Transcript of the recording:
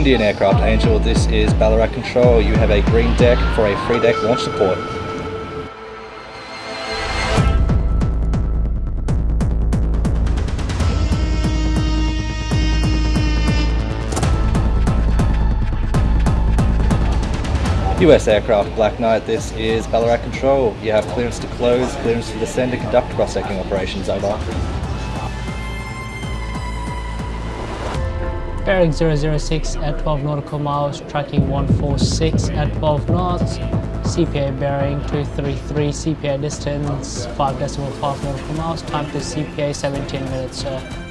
Indian Aircraft Angel, this is Ballarat Control. You have a green deck for a free deck launch support. US Aircraft Black Knight, this is Ballarat Control. You have clearance to close, clearance to descend and conduct cross-decking operations, over. Bearing 006 at 12 nautical miles, tracking 146 at 12 knots, CPA bearing 233, CPA distance 5 decimal 5 nautical miles, time to CPA 17 minutes, sir.